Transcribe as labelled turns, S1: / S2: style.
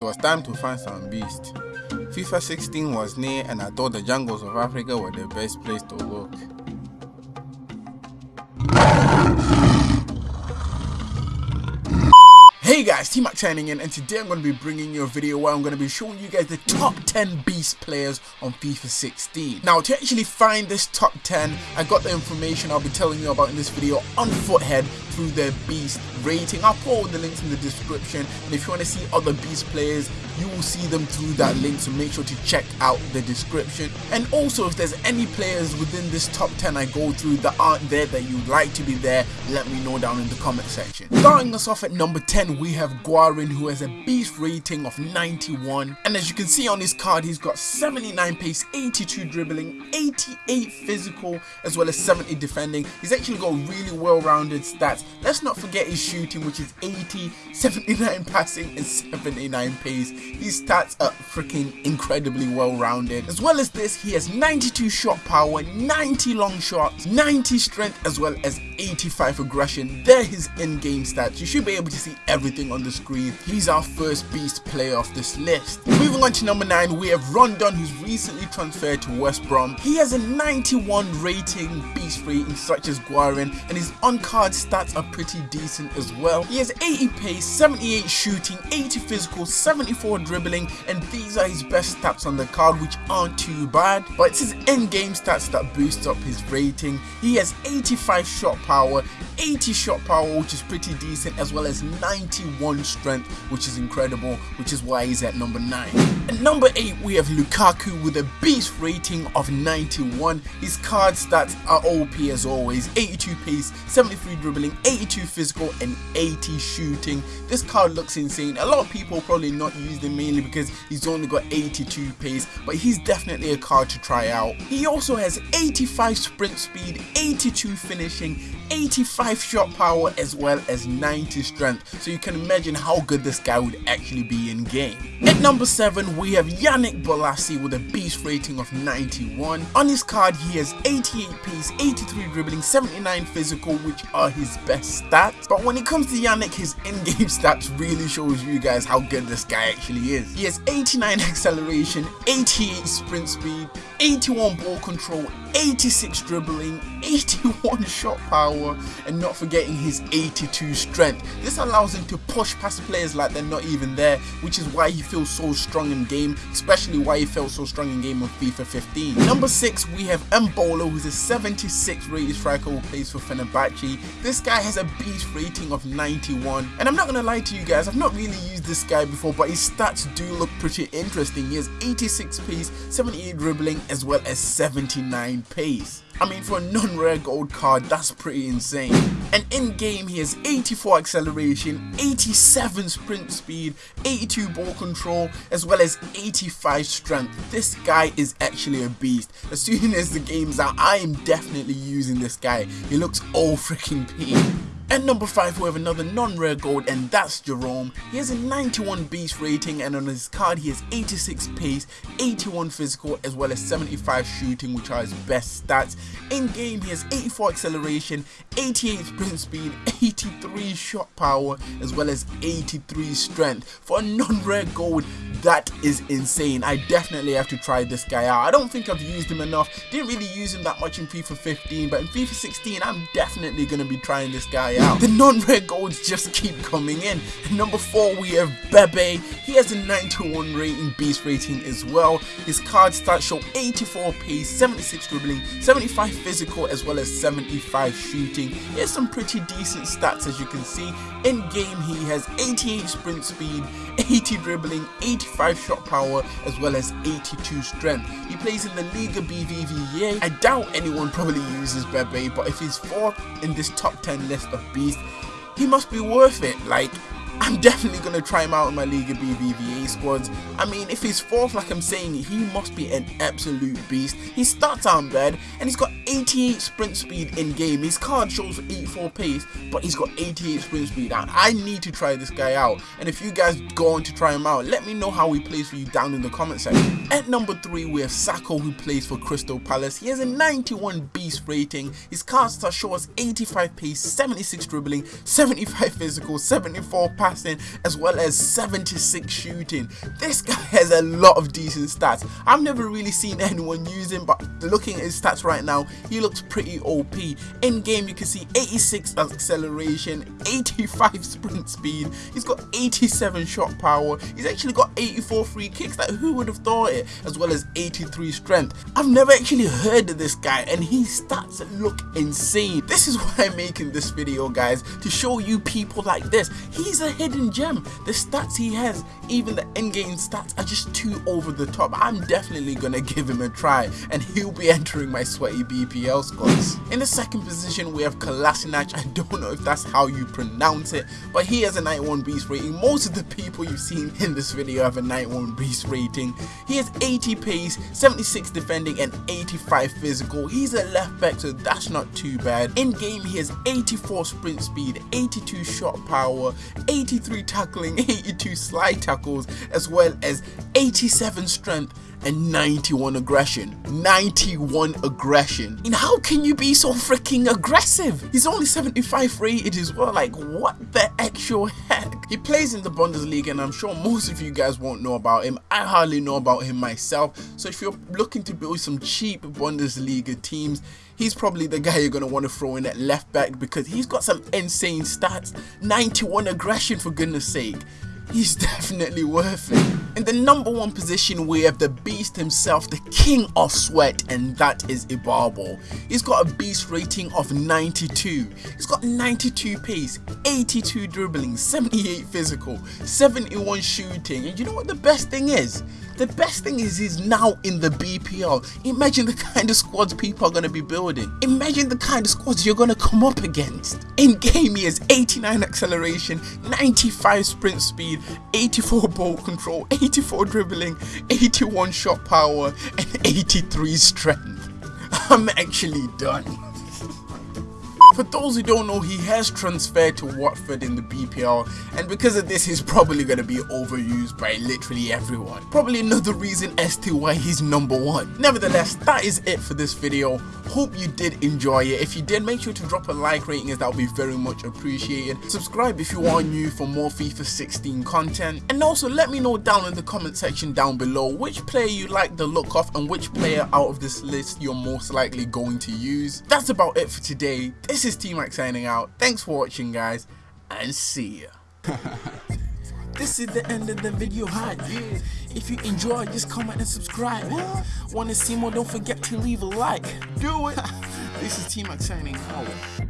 S1: It was time to find some beast. FIFA 16 was near and I thought the jungles of Africa were the best place to look. Hey guys, T-Mac signing in and today I'm going to be bringing you a video where I'm going to be showing you guys the top 10 beast players on FIFA 16. Now to actually find this top 10, I got the information I'll be telling you about in this video on Futhead through their beast rating. I'll put all the links in the description and if you want to see other beast players, you will see them through that link so make sure to check out the description. And also if there's any players within this top 10 I go through that aren't there that you'd like to be there, let me know down in the comment section. Starting us off at number 10 we have Guarin who has a beast rating of 91 and as you can see on his card he's got 79 pace, 82 dribbling, 88 physical as well as 70 defending. He's actually got really well rounded stats. Let's not forget his shooting which is 80, 79 passing and 79 pace. These stats are freaking incredibly well rounded. As well as this he has 92 shot power, 90 long shots, 90 strength as well as 85 aggression. They're his in-game stats. You should be able to see everything on the screen. He's our first beast player off this list. Moving on to number 9, we have Rondon who's recently transferred to West Brom. He has a 91 rating, beast rating such as Guarin and his on-card stats are pretty decent as well. He has 80 pace, 78 shooting, 80 physical, 74 dribbling and these are his best stats on the card which aren't too bad. But it's his in-game stats that boost up his rating. He has 85 shot power, 80 shot power which is pretty decent as well as 91 strength which is incredible which is why he's at number 9. At number 8 we have Lukaku with a beast rating of 91. His card stats are OP as always 82 pace, 73 dribbling, 82 physical and 80 shooting. This card looks insane. A lot of people probably not use him mainly because he's only got 82 pace but he's definitely a card to try out. He also has 85 sprint speed, 82 finishing, 85 shot power as well as 90 strength so you can imagine how good this guy would actually be in game. At number 7 we have Yannick Bolasie with a beast rating of 91. On his card he has 88 pace, 83 dribbling, 79 physical which are his best stats but when it comes to Yannick his in-game stats really shows you guys how good this guy actually is. He has 89 acceleration, 88 sprint speed, 81 ball control, 86 dribbling, 81 shot power, and not forgetting his 82 strength. This allows him to push past players like they're not even there, which is why he feels so strong in game, especially why he felt so strong in game of FIFA 15. Number 6, we have Embolo, who's a 76 rated striker who plays for Fenerbahce. This guy has a beast rating of 91, and I'm not gonna lie to you guys, I've not really used this guy before, but his stats do look pretty interesting. He has 86 pace, 78 dribbling, as well as 79 pace. I mean, for a non-rare gold card, that's pretty insane. And in-game, he has 84 acceleration, 87 sprint speed, 82 ball control, as well as 85 strength. This guy is actually a beast. As soon as the game's out, I am definitely using this guy. He looks all freaking peak. At number 5 we have another non-rare gold and that's Jerome. He has a 91 beast rating and on his card he has 86 pace, 81 physical as well as 75 shooting which are his best stats. In game he has 84 acceleration, 88 sprint speed, 83 shot power as well as 83 strength. For a non-rare gold that is insane. I definitely have to try this guy out. I don't think I've used him enough. Didn't really use him that much in FIFA 15 but in FIFA 16 I'm definitely going to be trying this guy out. The non-rare golds just keep coming in. number 4 we have Bebe. He has a 91 rating, beast rating as well. His card stats show 84 pace, 76 dribbling, 75 physical as well as 75 shooting. He has some pretty decent stats as you can see. In game he has 88 sprint speed, 80 dribbling, 85 shot power as well as 82 strength. He plays in the Liga BBVA. I doubt anyone probably uses Bebe but if he's 4th in this top 10 list of beasts, he must be worth it. Like, I'm definitely going to try him out in my Liga BBVA squads. I mean, if he's fourth, like I'm saying, he must be an absolute beast. His stats aren't bad, and he's got 88 sprint speed in game. His card shows 84 pace, but he's got 88 sprint speed. And I need to try this guy out. And if you guys go on to try him out, let me know how he plays for you down in the comment section. At number 3, we have Sako, who plays for Crystal Palace. He has a 91 beast rating. His card stats show us 85 pace, 76 dribbling, 75 physical, 74 pass passing, as well as 76 shooting. This guy has a lot of decent stats. I've never really seen anyone use him, but looking at his stats right now, he looks pretty OP. In game, you can see 86 acceleration, 85 sprint speed, he's got 87 shot power, he's actually got 84 free kicks, like who would have thought it, as well as 83 strength. I've never actually heard of this guy, and his stats look insane. This is why I'm making this video, guys, to show you people like this. He's a hidden gem. The stats he has, even the in-game stats, are just too over the top. I'm definitely gonna give him a try, and he'll be entering my sweaty BPL squads. In the second position, we have Kolasinac. I don't know if that's how you pronounce it, but he has a 91 beast rating. Most of the people you've seen in this video have a 91 beast rating. He has 80 pace, 76 defending, and 85 physical. He's a left back, so that's not too bad. In game, he has 84 sprint speed, 82 shot power, 83 tackling, 82 slide tackles, as well as 87 strength and 91 aggression. 91 aggression. And how can you be so freaking aggressive? He's only 75 rated as well. Like, what the actual heck? He plays in the Bundesliga, and I'm sure most of you guys won't know about him. I hardly know about him myself. So if you're looking to build some cheap Bundesliga teams, he's probably the guy you're going to want to throw in at left back because he's got some insane stats. 91 aggression, for goodness sake he's definitely worth it. In the number one position, we have the beast himself, the king of sweat, and that is Ibarbo. He's got a beast rating of 92. He's got 92 pace, 82 dribbling, 78 physical, 71 shooting, and you know what the best thing is? The best thing is he's now in the BPL. Imagine the kind of squads people are going to be building. Imagine the kind of squads you're going to come up against. In game he has 89 acceleration, 95 sprint speed, 84 ball control, 84 dribbling, 81 shot power, and 83 strength. I'm actually done. For those who don't know, he has transferred to Watford in the BPL, and because of this, he's probably going to be overused by literally everyone. Probably another reason as to why he's number one. Nevertheless, that is it for this video. Hope you did enjoy it. If you did, make sure to drop a like rating as that would be very much appreciated. Subscribe if you are new for more FIFA 16 content. And also let me know down in the comment section down below which player you like the look of and which player out of this list you're most likely going to use. That's about it for today. This is is T-Mac signing out. Thanks for watching, guys, and see ya. this is the end of the video hype. If you enjoyed, just comment and subscribe. Want to see more? Don't forget to leave a like. Do it. this is T-Mac signing out.